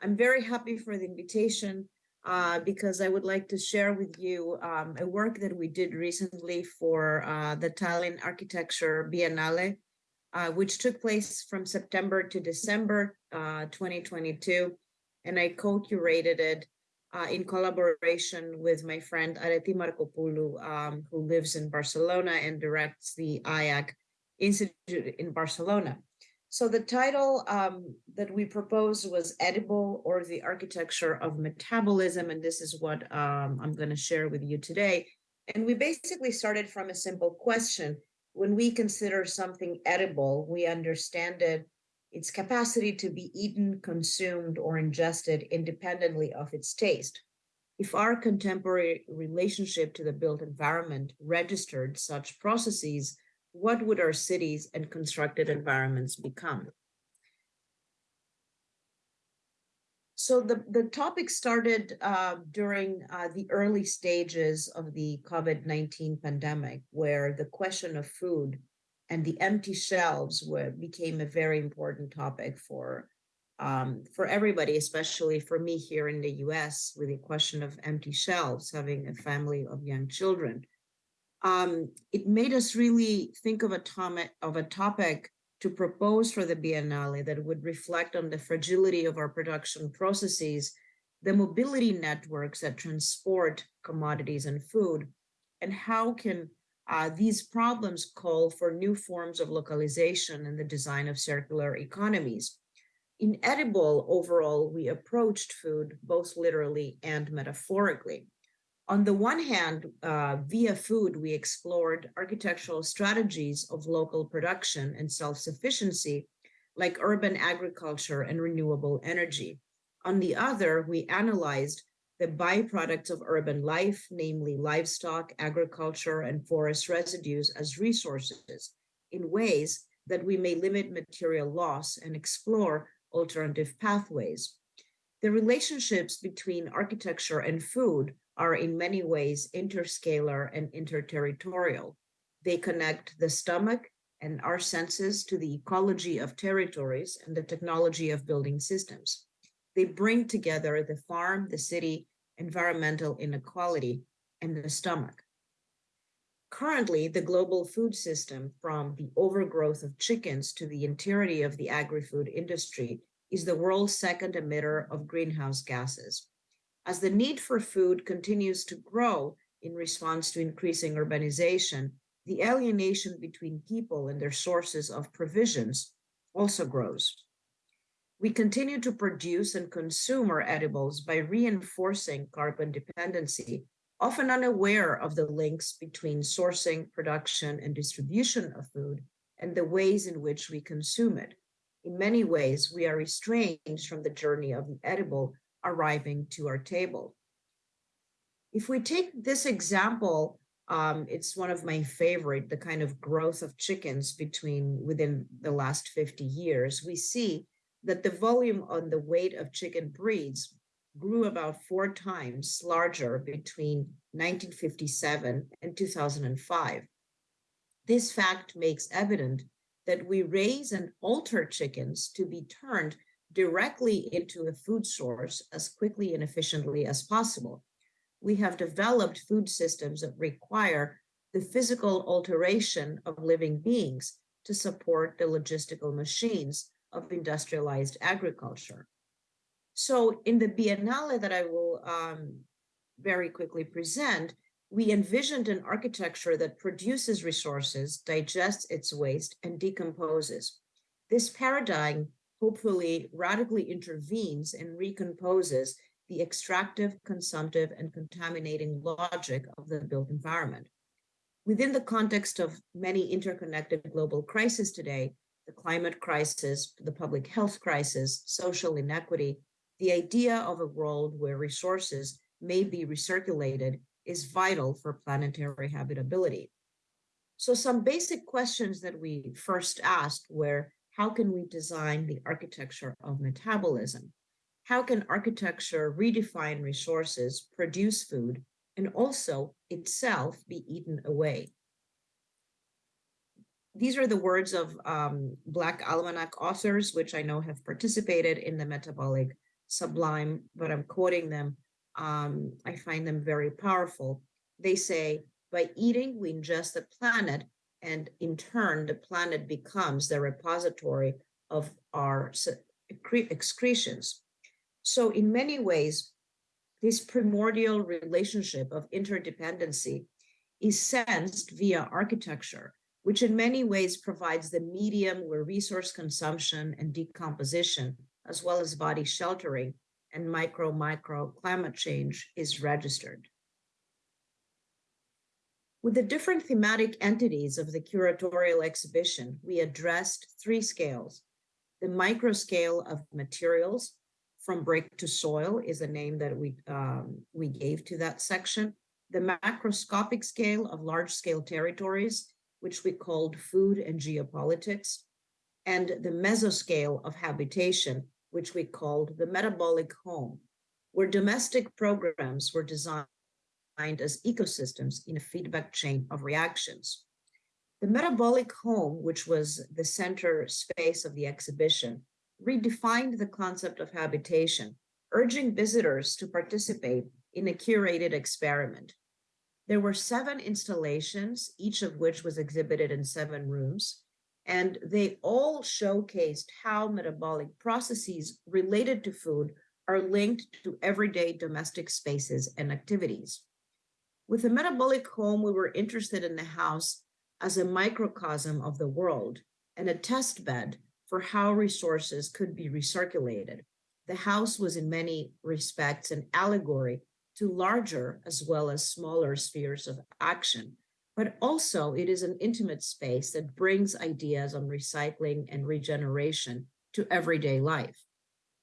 I'm very happy for the invitation uh, because I would like to share with you um, a work that we did recently for uh, the Tallinn Architecture Biennale, uh, which took place from September to December uh, 2022. And I co-curated it uh, in collaboration with my friend Areti Markopoulou, um, who lives in Barcelona and directs the IAC Institute in Barcelona. So the title um, that we proposed was Edible or the Architecture of Metabolism. And this is what um, I'm going to share with you today. And we basically started from a simple question. When we consider something edible, we understand it, its capacity to be eaten, consumed, or ingested independently of its taste. If our contemporary relationship to the built environment registered such processes, what would our cities and constructed environments become? So the, the topic started uh, during uh, the early stages of the COVID-19 pandemic, where the question of food and the empty shelves were, became a very important topic for, um, for everybody, especially for me here in the US, with the question of empty shelves, having a family of young children um, it made us really think of a, topic, of a topic to propose for the Biennale that would reflect on the fragility of our production processes, the mobility networks that transport commodities and food, and how can uh, these problems call for new forms of localization and the design of circular economies. In Edible, overall, we approached food both literally and metaphorically. On the one hand, uh, via food, we explored architectural strategies of local production and self-sufficiency, like urban agriculture and renewable energy. On the other, we analyzed the byproducts of urban life, namely livestock, agriculture, and forest residues as resources in ways that we may limit material loss and explore alternative pathways. The relationships between architecture and food are in many ways interscalar and interterritorial. They connect the stomach and our senses to the ecology of territories and the technology of building systems. They bring together the farm, the city, environmental inequality, and the stomach. Currently, the global food system, from the overgrowth of chickens to the entirety of the agri-food industry, is the world's second emitter of greenhouse gases. As the need for food continues to grow in response to increasing urbanization, the alienation between people and their sources of provisions also grows. We continue to produce and consume our edibles by reinforcing carbon dependency, often unaware of the links between sourcing, production, and distribution of food and the ways in which we consume it. In many ways, we are estranged from the journey of the edible arriving to our table. If we take this example, um, it's one of my favorite, the kind of growth of chickens between within the last 50 years, we see that the volume on the weight of chicken breeds grew about four times larger between 1957 and 2005. This fact makes evident that we raise and alter chickens to be turned directly into a food source as quickly and efficiently as possible. We have developed food systems that require the physical alteration of living beings to support the logistical machines of industrialized agriculture. So in the Biennale that I will um, very quickly present, we envisioned an architecture that produces resources, digests its waste, and decomposes. This paradigm hopefully radically intervenes and recomposes the extractive, consumptive, and contaminating logic of the built environment. Within the context of many interconnected global crises today, the climate crisis, the public health crisis, social inequity, the idea of a world where resources may be recirculated is vital for planetary habitability. So some basic questions that we first asked were, how can we design the architecture of metabolism? How can architecture redefine resources, produce food, and also itself be eaten away? These are the words of um, Black Almanac authors, which I know have participated in the metabolic sublime, but I'm quoting them. Um, I find them very powerful. They say, by eating, we ingest the planet, and in turn, the planet becomes the repository of our excretions. So, in many ways, this primordial relationship of interdependency is sensed via architecture, which in many ways provides the medium where resource consumption and decomposition, as well as body sheltering and micro micro climate change, is registered. With the different thematic entities of the curatorial exhibition, we addressed three scales. The micro scale of materials, from brick to soil is a name that we um, we gave to that section. The macroscopic scale of large scale territories, which we called food and geopolitics, and the mesoscale of habitation, which we called the metabolic home, where domestic programs were designed as ecosystems in a feedback chain of reactions. The metabolic home, which was the center space of the exhibition, redefined the concept of habitation, urging visitors to participate in a curated experiment. There were seven installations, each of which was exhibited in seven rooms, and they all showcased how metabolic processes related to food are linked to everyday domestic spaces and activities. With the metabolic home, we were interested in the house as a microcosm of the world and a test bed for how resources could be recirculated. The house was in many respects an allegory to larger as well as smaller spheres of action, but also it is an intimate space that brings ideas on recycling and regeneration to everyday life.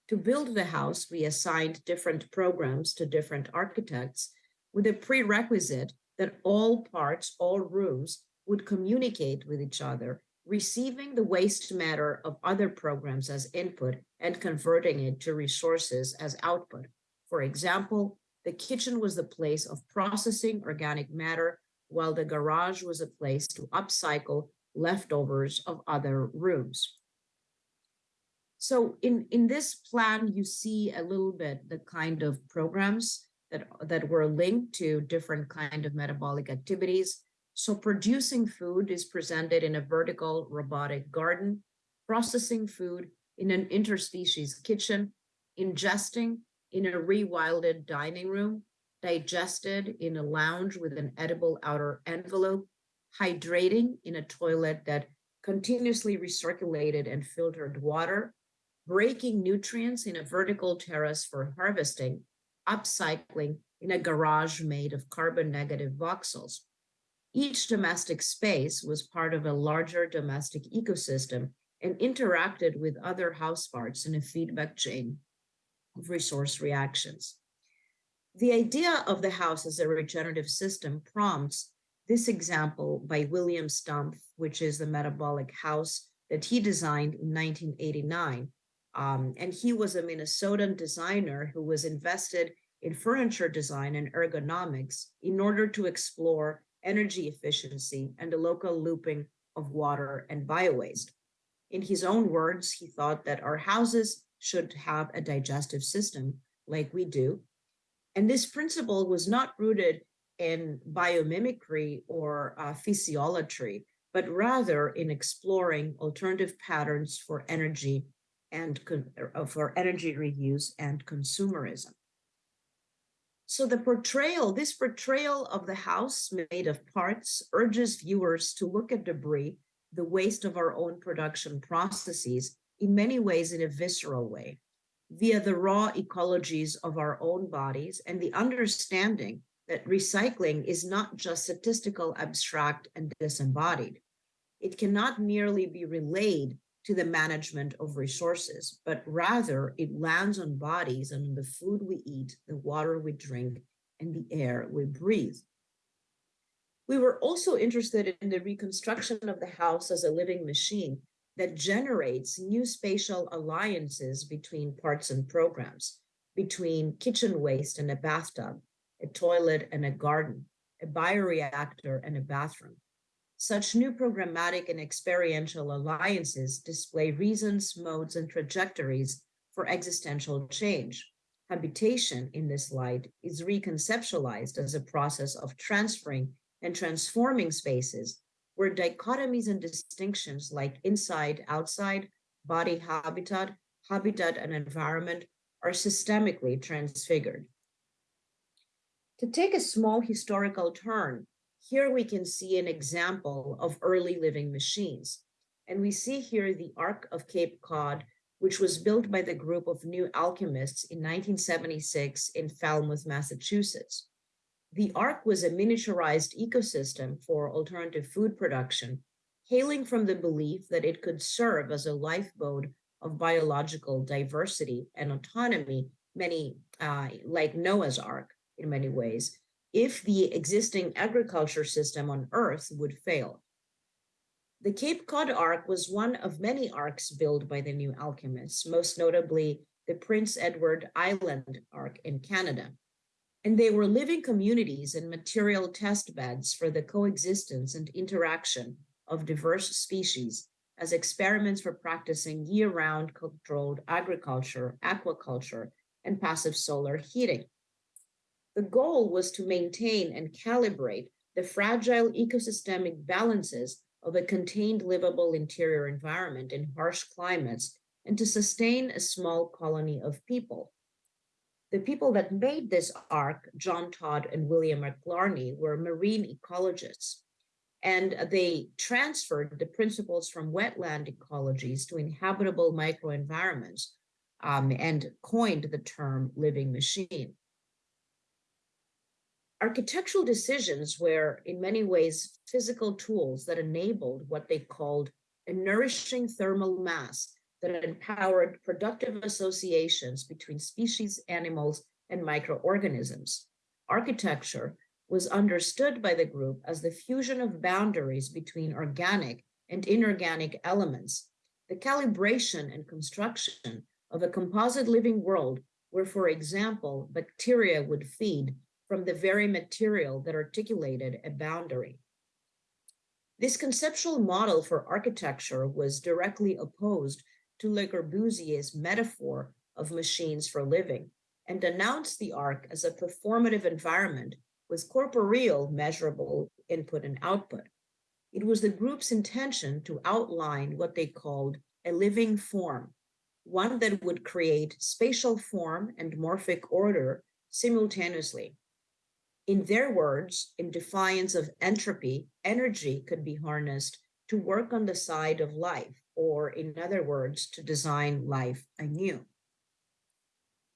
To build the house, we assigned different programs to different architects with a prerequisite that all parts, all rooms would communicate with each other receiving the waste matter of other programs as input and converting it to resources as output. For example, the kitchen was the place of processing organic matter, while the garage was a place to upcycle leftovers of other rooms. So in, in this plan, you see a little bit the kind of programs that, that were linked to different kind of metabolic activities. So producing food is presented in a vertical robotic garden, processing food in an interspecies kitchen, ingesting in a rewilded dining room, digested in a lounge with an edible outer envelope, hydrating in a toilet that continuously recirculated and filtered water, breaking nutrients in a vertical terrace for harvesting, upcycling in a garage made of carbon negative voxels. Each domestic space was part of a larger domestic ecosystem and interacted with other house parts in a feedback chain of resource reactions. The idea of the house as a regenerative system prompts this example by William Stumpf, which is the metabolic house that he designed in 1989. Um, and he was a Minnesotan designer who was invested in furniture design and ergonomics in order to explore energy efficiency, and the local looping of water and biowaste. In his own words, he thought that our houses should have a digestive system like we do. And this principle was not rooted in biomimicry or uh, physiology, but rather in exploring alternative patterns for energy and uh, for energy reuse and consumerism. So the portrayal, this portrayal of the house made of parts urges viewers to look at debris, the waste of our own production processes, in many ways in a visceral way, via the raw ecologies of our own bodies and the understanding that recycling is not just statistical, abstract, and disembodied. It cannot merely be relayed to the management of resources, but rather it lands on bodies and on the food we eat, the water we drink, and the air we breathe. We were also interested in the reconstruction of the house as a living machine that generates new spatial alliances between parts and programs, between kitchen waste and a bathtub, a toilet and a garden, a bioreactor and a bathroom. Such new programmatic and experiential alliances display reasons, modes, and trajectories for existential change. Habitation in this light is reconceptualized as a process of transferring and transforming spaces where dichotomies and distinctions like inside, outside, body habitat, habitat and environment are systemically transfigured. To take a small historical turn, here we can see an example of early living machines. And we see here the Ark of Cape Cod, which was built by the group of new alchemists in 1976 in Falmouth, Massachusetts. The Ark was a miniaturized ecosystem for alternative food production, hailing from the belief that it could serve as a lifeboat of biological diversity and autonomy, many uh, like Noah's Ark in many ways, if the existing agriculture system on Earth would fail. The Cape Cod Ark was one of many arks built by the new alchemists, most notably the Prince Edward Island Ark in Canada. And they were living communities and material test beds for the coexistence and interaction of diverse species as experiments for practicing year-round controlled agriculture, aquaculture, and passive solar heating. The goal was to maintain and calibrate the fragile ecosystemic balances of a contained livable interior environment in harsh climates and to sustain a small colony of people. The people that made this ark, John Todd and William McLarney, were marine ecologists, and they transferred the principles from wetland ecologies to inhabitable microenvironments um, and coined the term living machine architectural decisions were in many ways physical tools that enabled what they called a nourishing thermal mass that empowered productive associations between species, animals, and microorganisms. Architecture was understood by the group as the fusion of boundaries between organic and inorganic elements, the calibration and construction of a composite living world where, for example, bacteria would feed from the very material that articulated a boundary. This conceptual model for architecture was directly opposed to Le Corbusier's metaphor of machines for living and denounced the ark as a performative environment with corporeal measurable input and output. It was the group's intention to outline what they called a living form, one that would create spatial form and morphic order simultaneously. In their words, in defiance of entropy, energy could be harnessed to work on the side of life, or in other words, to design life anew.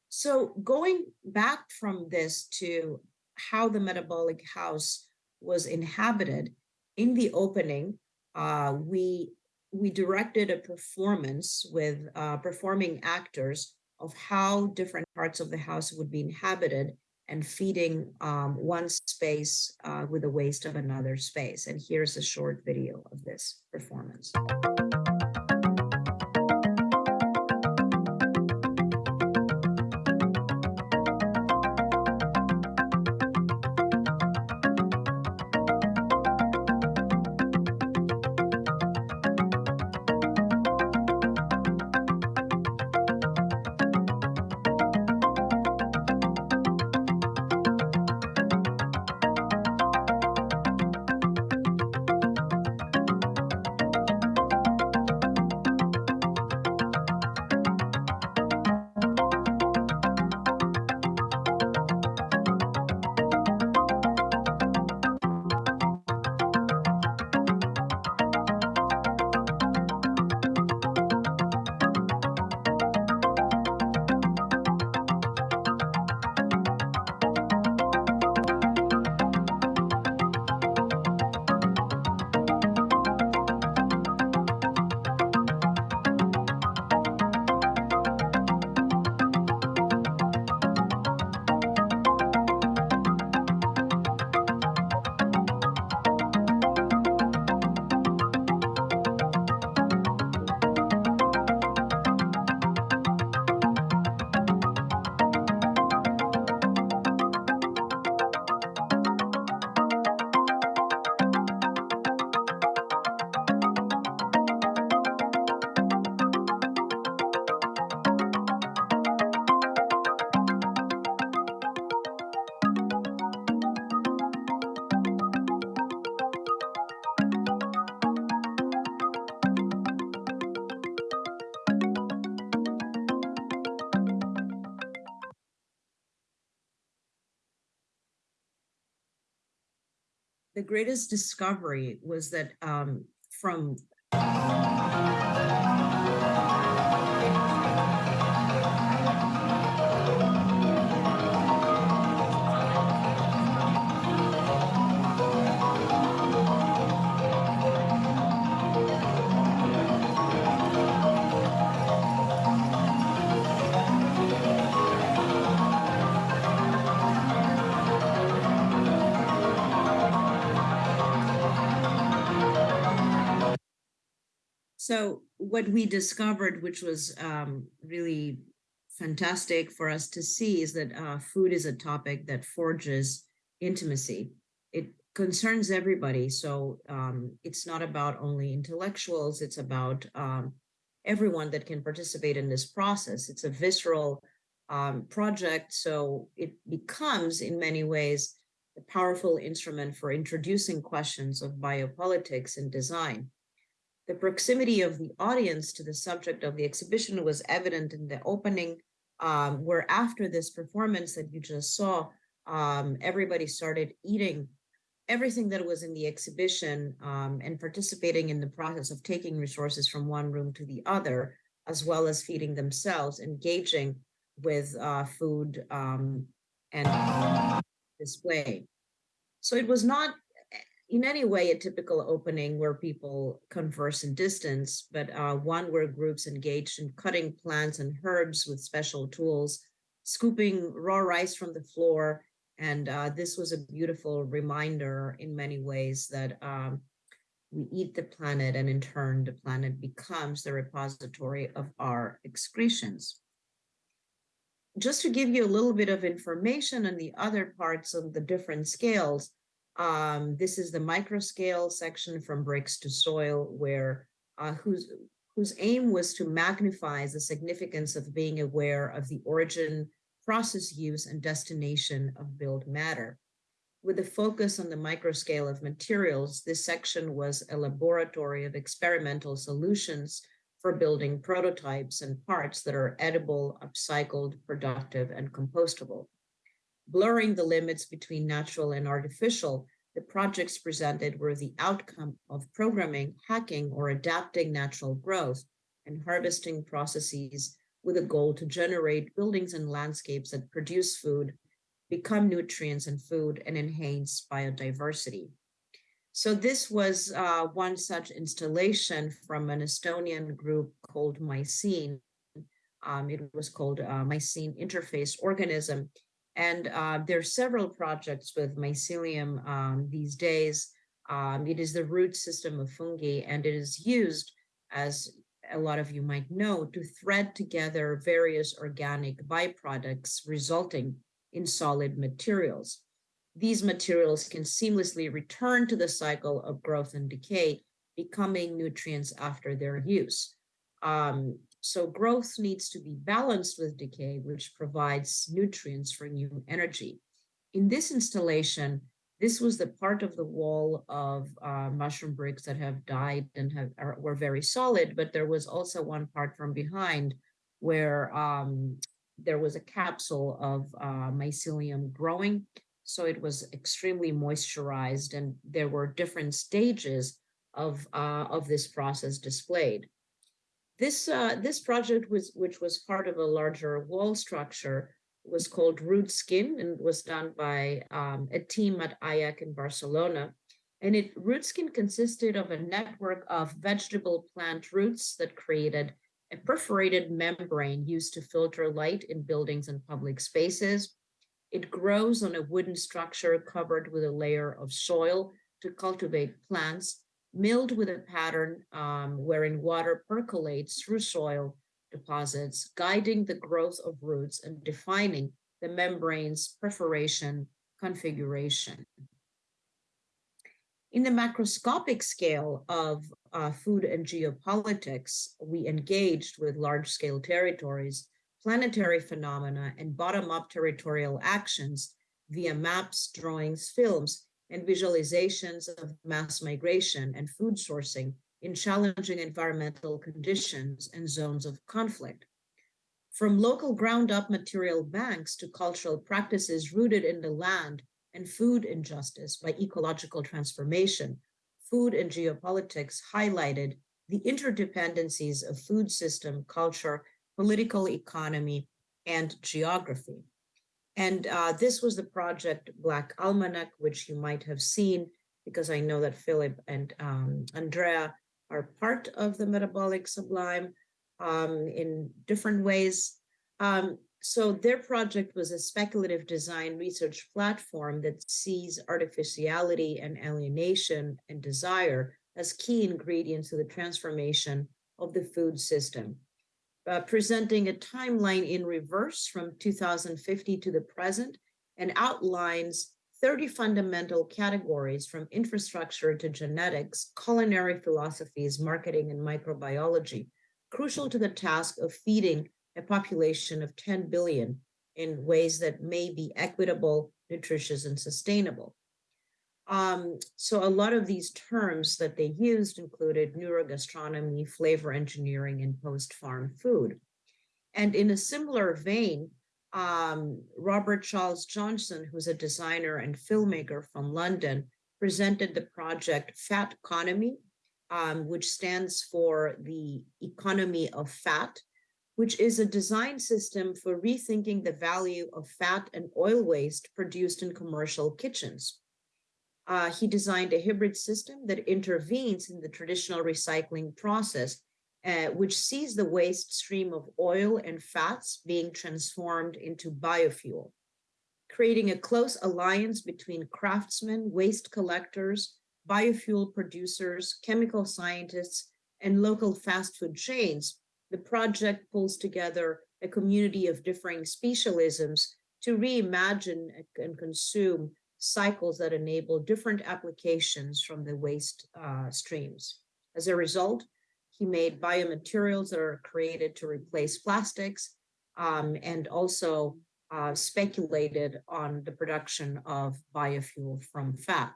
So going back from this to how the metabolic house was inhabited, in the opening, uh, we we directed a performance with uh, performing actors of how different parts of the house would be inhabited and feeding um, one space uh, with the waste of another space. And here's a short video of this performance. The greatest discovery was that um, from So what we discovered, which was um, really fantastic for us to see, is that uh, food is a topic that forges intimacy. It concerns everybody. So um, it's not about only intellectuals, it's about um, everyone that can participate in this process. It's a visceral um, project, so it becomes in many ways a powerful instrument for introducing questions of biopolitics and design. The proximity of the audience to the subject of the exhibition was evident in the opening, um, where after this performance that you just saw, um, everybody started eating everything that was in the exhibition um, and participating in the process of taking resources from one room to the other, as well as feeding themselves, engaging with uh, food um, and display. So it was not in any way a typical opening where people converse in distance, but uh, one where groups engaged in cutting plants and herbs with special tools, scooping raw rice from the floor. And uh, this was a beautiful reminder in many ways that um, we eat the planet and in turn the planet becomes the repository of our excretions. Just to give you a little bit of information on the other parts of the different scales, um, this is the microscale section from bricks to soil where uh, whose whose aim was to magnify the significance of being aware of the origin, process use, and destination of build matter. With a focus on the microscale of materials, this section was a laboratory of experimental solutions for building prototypes and parts that are edible, upcycled, productive, and compostable blurring the limits between natural and artificial, the projects presented were the outcome of programming, hacking, or adapting natural growth and harvesting processes with a goal to generate buildings and landscapes that produce food, become nutrients and food, and enhance biodiversity. So this was uh, one such installation from an Estonian group called Mycene. Um, it was called uh, Mycene Interface Organism, and uh, there are several projects with mycelium um, these days. Um, it is the root system of fungi, and it is used, as a lot of you might know, to thread together various organic byproducts resulting in solid materials. These materials can seamlessly return to the cycle of growth and decay, becoming nutrients after their use. Um, so growth needs to be balanced with decay, which provides nutrients for new energy. In this installation, this was the part of the wall of uh, mushroom bricks that have died and have are, were very solid, but there was also one part from behind where um, there was a capsule of uh, mycelium growing. So it was extremely moisturized and there were different stages of, uh, of this process displayed. This, uh, this project, was, which was part of a larger wall structure, was called Root Skin and was done by um, a team at IAC in Barcelona. And it root skin consisted of a network of vegetable plant roots that created a perforated membrane used to filter light in buildings and public spaces. It grows on a wooden structure covered with a layer of soil to cultivate plants milled with a pattern um, wherein water percolates through soil deposits, guiding the growth of roots and defining the membrane's perforation configuration. In the macroscopic scale of uh, food and geopolitics, we engaged with large-scale territories, planetary phenomena, and bottom-up territorial actions via maps, drawings, films, and visualizations of mass migration and food sourcing in challenging environmental conditions and zones of conflict. From local ground up material banks to cultural practices rooted in the land and food injustice by ecological transformation, food and geopolitics highlighted the interdependencies of food system, culture, political economy, and geography. And uh, this was the project Black Almanac, which you might have seen because I know that Philip and um, Andrea are part of the metabolic sublime um, in different ways. Um, so their project was a speculative design research platform that sees artificiality and alienation and desire as key ingredients to the transformation of the food system. Uh, presenting a timeline in reverse from 2050 to the present and outlines 30 fundamental categories from infrastructure to genetics, culinary philosophies, marketing, and microbiology, crucial to the task of feeding a population of 10 billion in ways that may be equitable, nutritious, and sustainable. Um, so a lot of these terms that they used included neurogastronomy, flavor engineering, and post-farm food. And in a similar vein, um, Robert Charles Johnson, who's a designer and filmmaker from London, presented the project Fat Economy, um, which stands for the economy of fat, which is a design system for rethinking the value of fat and oil waste produced in commercial kitchens. Uh, he designed a hybrid system that intervenes in the traditional recycling process uh, which sees the waste stream of oil and fats being transformed into biofuel, creating a close alliance between craftsmen, waste collectors, biofuel producers, chemical scientists, and local fast food chains. The project pulls together a community of differing specialisms to reimagine and consume cycles that enable different applications from the waste uh, streams. As a result, he made biomaterials that are created to replace plastics um, and also uh, speculated on the production of biofuel from fat.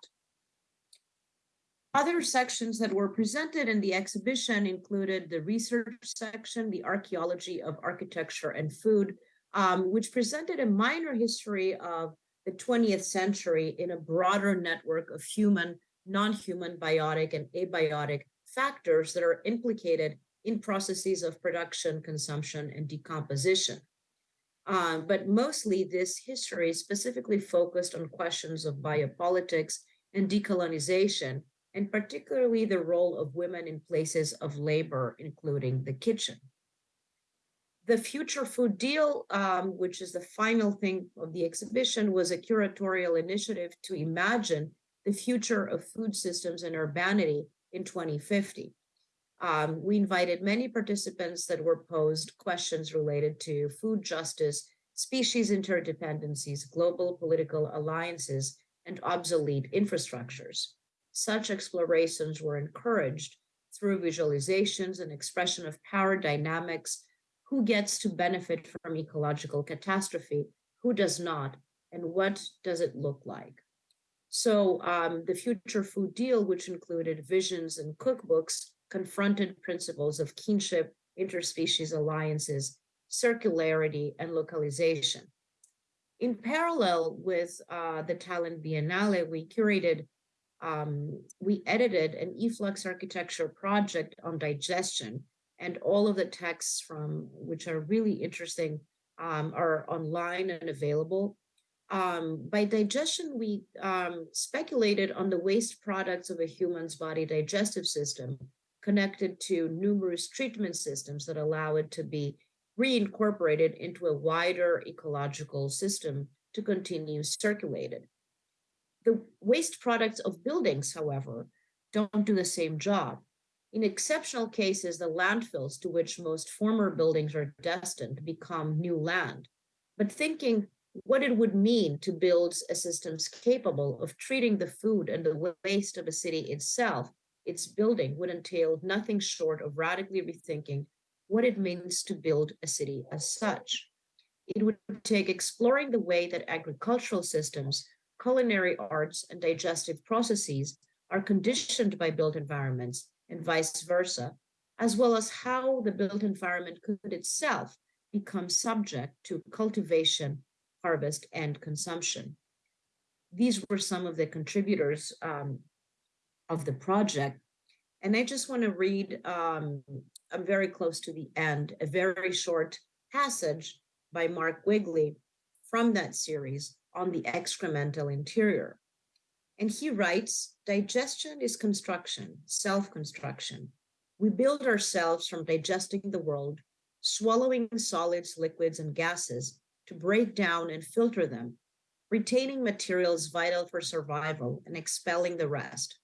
Other sections that were presented in the exhibition included the research section, the archaeology of architecture and food, um, which presented a minor history of the 20th century in a broader network of human, non-human biotic and abiotic factors that are implicated in processes of production, consumption, and decomposition. Um, but mostly this history specifically focused on questions of biopolitics and decolonization, and particularly the role of women in places of labor, including the kitchen. The Future Food Deal, um, which is the final thing of the exhibition, was a curatorial initiative to imagine the future of food systems and urbanity in 2050. Um, we invited many participants that were posed questions related to food justice, species interdependencies, global political alliances, and obsolete infrastructures. Such explorations were encouraged through visualizations and expression of power dynamics, who gets to benefit from ecological catastrophe, who does not, and what does it look like? So um, the Future Food Deal, which included visions and cookbooks, confronted principles of kinship, interspecies alliances, circularity, and localization. In parallel with uh, the Tallinn Biennale, we curated, um, we edited an e-flux architecture project on digestion, and all of the texts from which are really interesting um, are online and available. Um, by digestion, we um, speculated on the waste products of a human's body digestive system connected to numerous treatment systems that allow it to be reincorporated into a wider ecological system to continue circulated. The waste products of buildings, however, don't do the same job. In exceptional cases, the landfills to which most former buildings are destined become new land. But thinking what it would mean to build a systems capable of treating the food and the waste of a city itself, its building would entail nothing short of radically rethinking what it means to build a city as such. It would take exploring the way that agricultural systems, culinary arts, and digestive processes are conditioned by built environments and vice versa, as well as how the built environment could itself become subject to cultivation harvest, and consumption. These were some of the contributors um, of the project. And I just want to read, um, I'm very close to the end, a very short passage by Mark Wigley from that series on the excremental interior. And he writes, digestion is construction, self-construction. We build ourselves from digesting the world, swallowing solids, liquids, and gases to break down and filter them, retaining materials vital for survival and expelling the rest.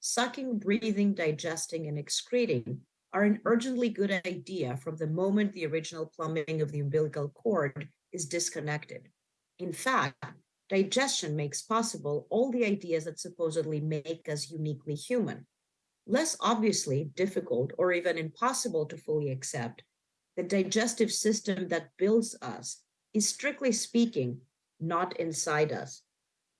Sucking, breathing, digesting, and excreting are an urgently good idea from the moment the original plumbing of the umbilical cord is disconnected. In fact, digestion makes possible all the ideas that supposedly make us uniquely human. Less obviously difficult or even impossible to fully accept, the digestive system that builds us is strictly speaking not inside us.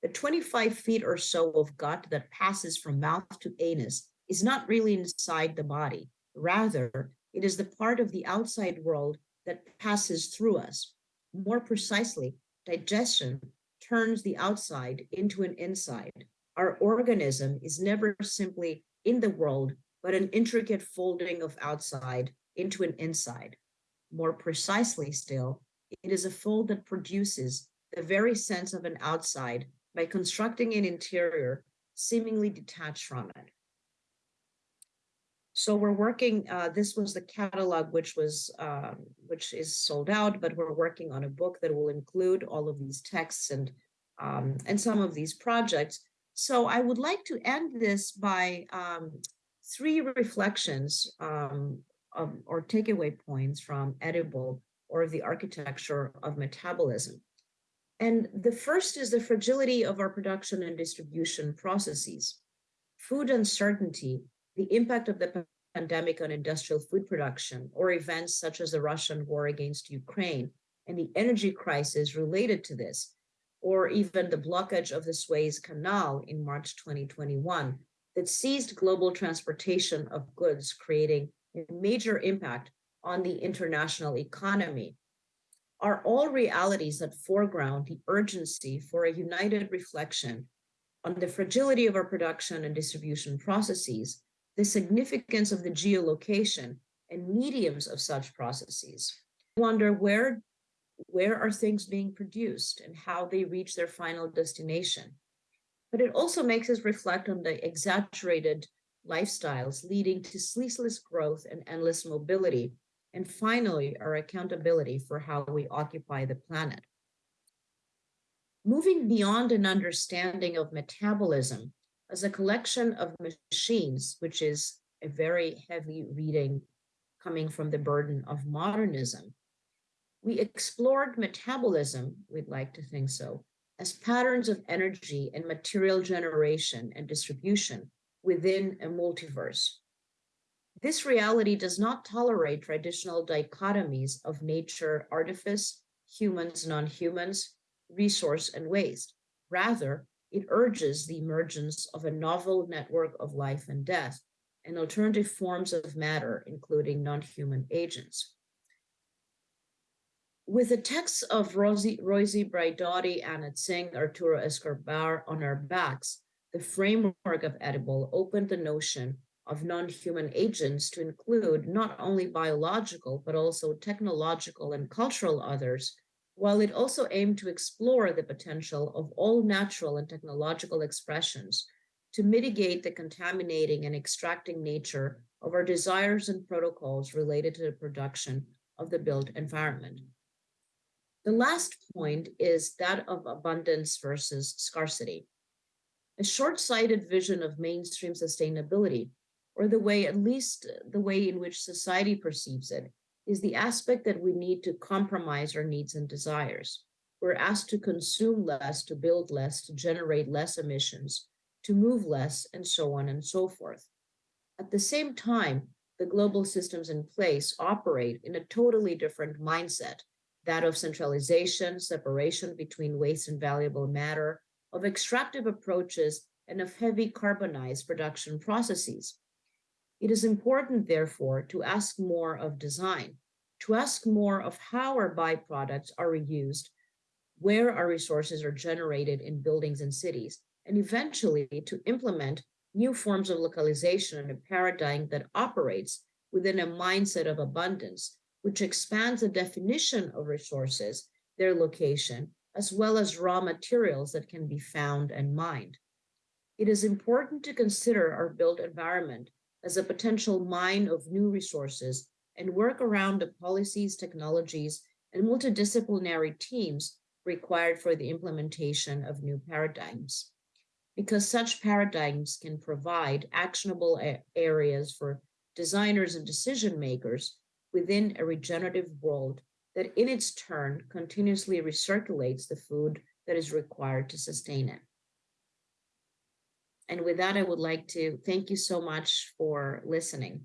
The 25 feet or so of gut that passes from mouth to anus is not really inside the body. Rather, it is the part of the outside world that passes through us. More precisely, digestion turns the outside into an inside. Our organism is never simply in the world, but an intricate folding of outside into an inside. More precisely still, it is a fold that produces the very sense of an outside by constructing an interior seemingly detached from it. So we're working, uh, this was the catalog which was, um, which is sold out, but we're working on a book that will include all of these texts and, um, and some of these projects. So I would like to end this by um, three reflections um, of, or takeaway points from Edible or the architecture of metabolism. And the first is the fragility of our production and distribution processes. Food uncertainty the impact of the pandemic on industrial food production or events such as the Russian war against Ukraine and the energy crisis related to this, or even the blockage of the Suez Canal in March 2021 that seized global transportation of goods, creating a major impact on the international economy, are all realities that foreground the urgency for a united reflection on the fragility of our production and distribution processes the significance of the geolocation and mediums of such processes. Wonder where, where are things being produced and how they reach their final destination. But it also makes us reflect on the exaggerated lifestyles leading to ceaseless growth and endless mobility, and finally, our accountability for how we occupy the planet. Moving beyond an understanding of metabolism as a collection of machines, which is a very heavy reading coming from the burden of modernism. We explored metabolism, we'd like to think so, as patterns of energy and material generation and distribution within a multiverse. This reality does not tolerate traditional dichotomies of nature, artifice, humans, non-humans, resource, and waste. Rather, it urges the emergence of a novel network of life and death and alternative forms of matter, including non-human agents. With the texts of Rosi, Rosi Braidotti, Anna Tsing, Arturo Escobar on our backs, the framework of Edible opened the notion of non-human agents to include not only biological, but also technological and cultural others while it also aimed to explore the potential of all natural and technological expressions to mitigate the contaminating and extracting nature of our desires and protocols related to the production of the built environment. The last point is that of abundance versus scarcity. A short-sighted vision of mainstream sustainability, or the way, at least the way in which society perceives it, is the aspect that we need to compromise our needs and desires. We're asked to consume less, to build less, to generate less emissions, to move less, and so on and so forth. At the same time, the global systems in place operate in a totally different mindset, that of centralization, separation between waste and valuable matter, of extractive approaches, and of heavy carbonized production processes. It is important, therefore, to ask more of design, to ask more of how our byproducts are reused, where our resources are generated in buildings and cities, and eventually to implement new forms of localization and a paradigm that operates within a mindset of abundance, which expands the definition of resources, their location, as well as raw materials that can be found and mined. It is important to consider our built environment as a potential mine of new resources and work around the policies, technologies, and multidisciplinary teams required for the implementation of new paradigms. Because such paradigms can provide actionable areas for designers and decision makers within a regenerative world that in its turn continuously recirculates the food that is required to sustain it. And with that, I would like to thank you so much for listening.